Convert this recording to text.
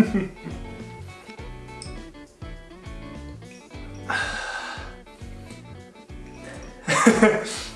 ハハハ。